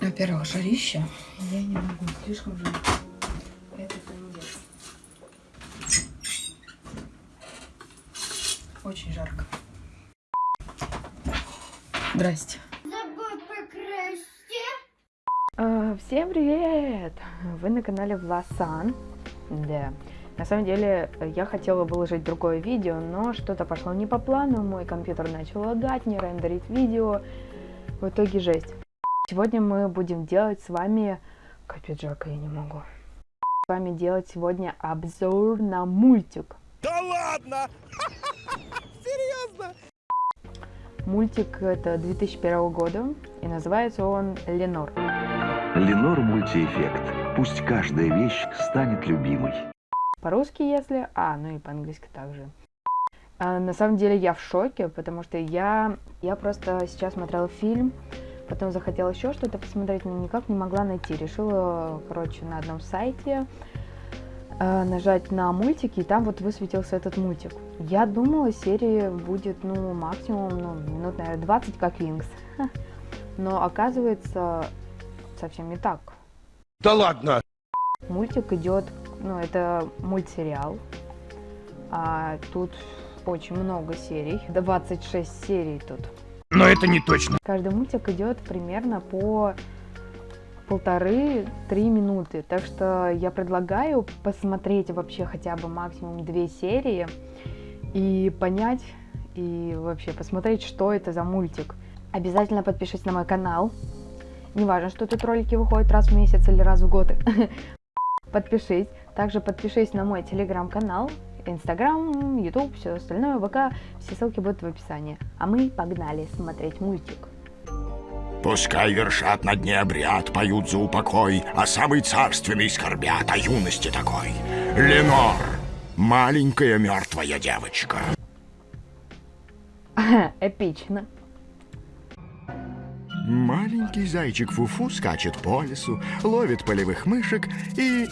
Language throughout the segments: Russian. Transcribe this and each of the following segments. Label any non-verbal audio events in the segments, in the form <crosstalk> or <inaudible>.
Во-первых, жарища. Я не могу, слишком жарко. Это трындец. Очень жарко. Здрасте. А, всем привет! Вы на канале Власан. Да. На самом деле, я хотела выложить другое видео, но что-то пошло не по плану, мой компьютер начал лагать, не рендерить видео. В итоге жесть. Сегодня мы будем делать с вами... Капец, жарко, я не могу. С вами делать сегодня обзор на мультик. Да ладно! <laughs> Серьезно? Мультик это 2001 года, и называется он «Ленор». Ленор мультиэффект. Пусть каждая вещь станет любимой. По-русски, если... А, ну и по-английски также. А, на самом деле я в шоке, потому что я, я просто сейчас смотрела фильм, потом захотела еще что-то посмотреть, но никак не могла найти. Решила, короче, на одном сайте э, нажать на мультики, и там вот высветился этот мультик. Я думала, серии будет, ну, максимум, ну, минут, наверное, 20, как Винкс. <laughs> Но оказывается, совсем не так. Да ладно! Мультик идет, ну, это мультсериал. А тут очень много серий, 26 серий тут. Но это не точно. Каждый мультик идет примерно по полторы-три минуты. Так что я предлагаю посмотреть вообще хотя бы максимум две серии и понять, и вообще посмотреть, что это за мультик. Обязательно подпишись на мой канал. Не важно, что тут ролики выходят раз в месяц или раз в год. <laughs> Подпишись. Также подпишись на мой телеграм-канал, Инстаграм, Ютуб, все остальное, ВК. Все ссылки будут в описании. А мы погнали смотреть мультик. Пускай вершат на дне обряд, поют за упокой, А самый царственный скорбят о юности такой. Ленор, маленькая мертвая девочка. <laughs> Эпично. Маленький зайчик Фуфу скачет по лесу, ловит полевых мышек и...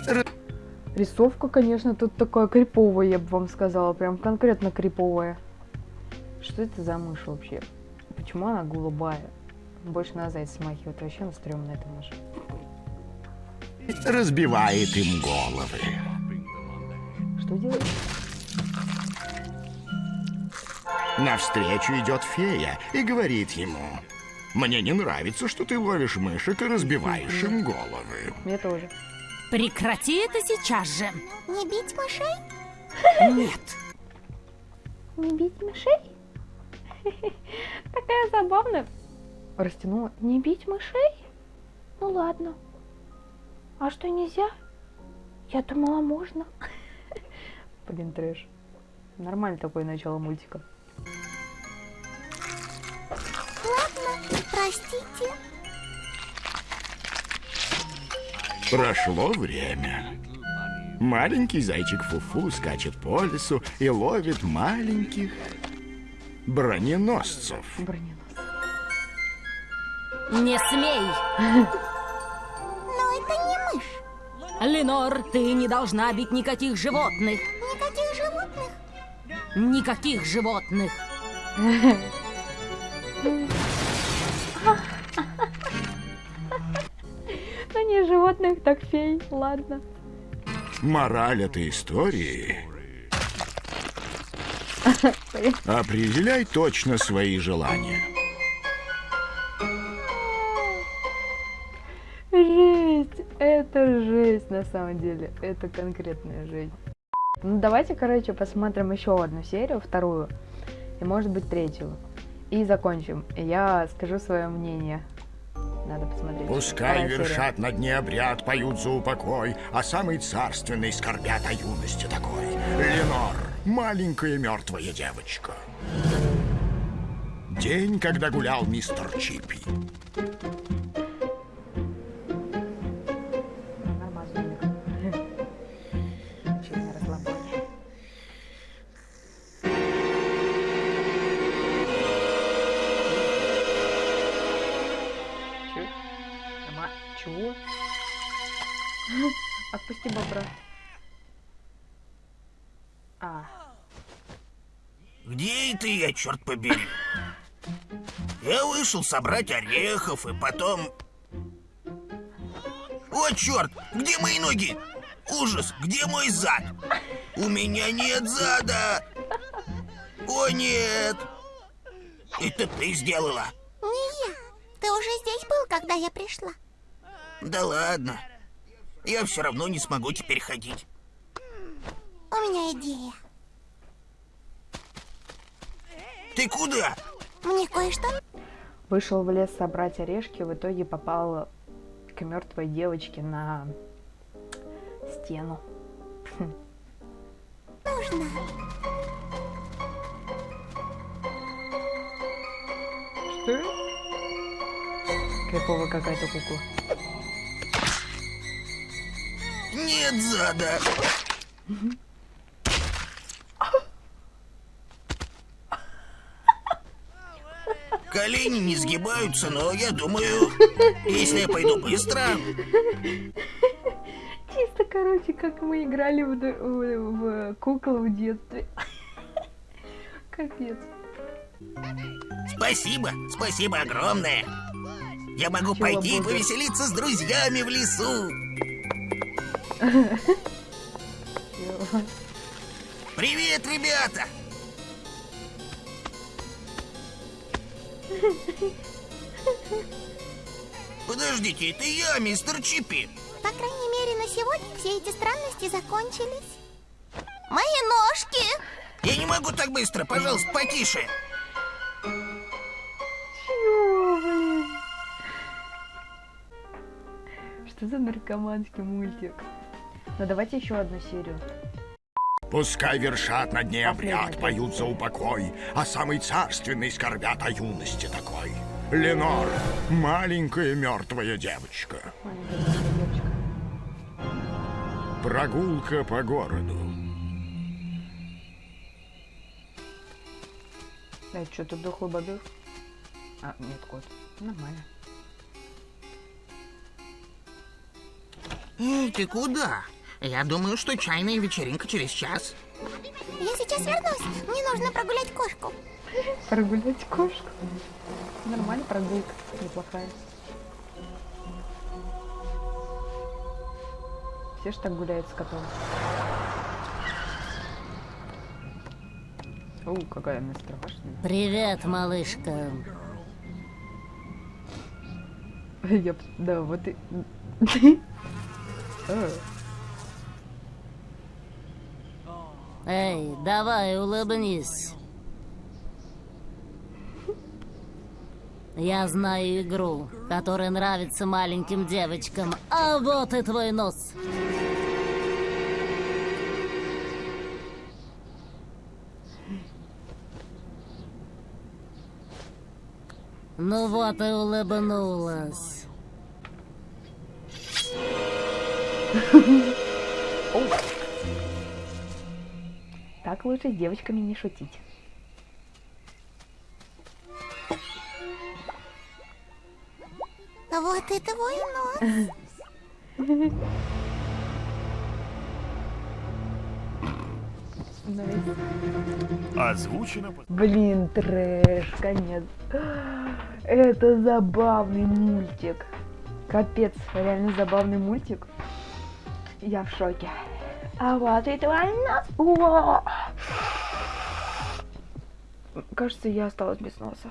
Рисовка, конечно, тут такая криповая, я бы вам сказала. Прям конкретно криповая. Что это за мышь вообще? Почему она голубая? Больше на зайца смахивает. Вообще она стрёмная, эта мышь. разбивает им головы. Что делает? Навстречу идет фея и говорит ему, «Мне не нравится, что ты ловишь мышек и разбиваешь им головы». Мне тоже. Прекрати это сейчас же. Не бить мышей? Нет. Не бить мышей? Такая забавная. Растянула. Не бить мышей? Ну ладно. А что, нельзя? Я думала, можно. Блин, трэш. Нормально такое начало мультика. Ладно, простите. Прошло время. Маленький зайчик Фуфу скачет по лесу и ловит маленьких броненосцев. Броненос. Не смей. Но это не мышь. Ленор, ты не должна бить никаких животных. Никаких животных. Никаких животных. <laughs> животных, так фей. Ладно. Мораль этой истории... <laughs> Определяй точно свои желания. Жесть. Это жесть на самом деле. Это конкретная жесть. Ну давайте, короче, посмотрим еще одну серию, вторую. И может быть третью. И закончим. Я скажу свое мнение. Надо посмотреть. Пускай Вторая серия. вершат на дне обряд, поют за упокой, а самый царственный скорбят о юности такой. Ленор, маленькая мертвая девочка. День, когда гулял мистер Чипи. Норма- Чего? <laughs> Отпусти бобра. А, Где это я, черт побери? Я вышел собрать орехов и потом... О, черт! Где мои ноги? Ужас! Где мой зад? У меня нет зада! О, нет! Это ты сделала? Не я. Ты уже здесь был, когда я пришла. Да ладно. Я все равно не смогу теперь ходить. У меня идея. Ты куда? Мне кое-что... Вышел в лес собрать орешки, в итоге попал к мертвой девочке на стену. нужно. Что? Кайфовая какая-то кукла. Нет зада. Колени не сгибаются, но я думаю, если я пойду быстро, Чисто, короче, как мы играли в, в- в куклу в детстве. Капец. спасибо, спасибо огромное. Я могу Чего пойти и повеселиться с друзьями в лесу. Привет, ребята! Подождите, это я, мистер Чипи. По крайней мере, на сегодня все эти странности закончились. Мои ножки! Я не могу так быстро, пожалуйста, потише. Чё, блин? Что за наркоманский мультик? Ну давайте еще одну серию. Пускай вершат на дне обряд, поют за упокой, а самый царственный скорбят о юности такой. Ленор, маленькая мертвая девочка. Маленькая девочка. Прогулка по городу. Да, что тут дохлый бобер? А, нет, кот. Нормально. Эй, ты куда? Я думаю, что чайная вечеринка через час. Я сейчас вернусь. Мне нужно прогулять кошку. Прогулять кошку. Нормально прогулка, неплохая. Все ж так гуляют с котом. О, какая она страшная. Привет, малышка. <laughs> Я, да, вот и... <laughs> Э, Эй, давай, улыбнись. Я знаю игру, которая нравится маленьким девочкам. А вот и твой нос. Ну вот и улыбнулась. Так лучше с девочками не шутить. Вот и твой нос. Озвучено. Блин, трэш, конец. Это забавный мультик. Капец, реально забавный мультик. Я в шоке. А вот и твой! Кажется, я осталась без носа.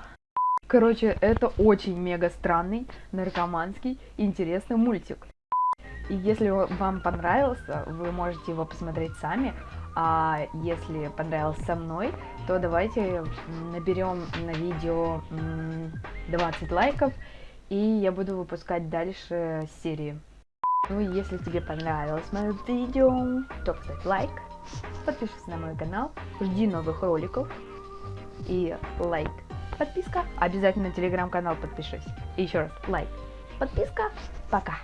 Короче, это очень мега странный, наркоманский, интересный мультик. И если вам понравился, вы можете его посмотреть сами. А если понравился со мной, то давайте наберем на видео м, 20 лайков, и я буду выпускать дальше серии. Ну и если тебе понравилось мое видео, то поставь лайк, подпишись на мой канал, жди новых роликов и лайк, подписка, обязательно телеграм-канал подпишись. И еще раз лайк, подписка, пока.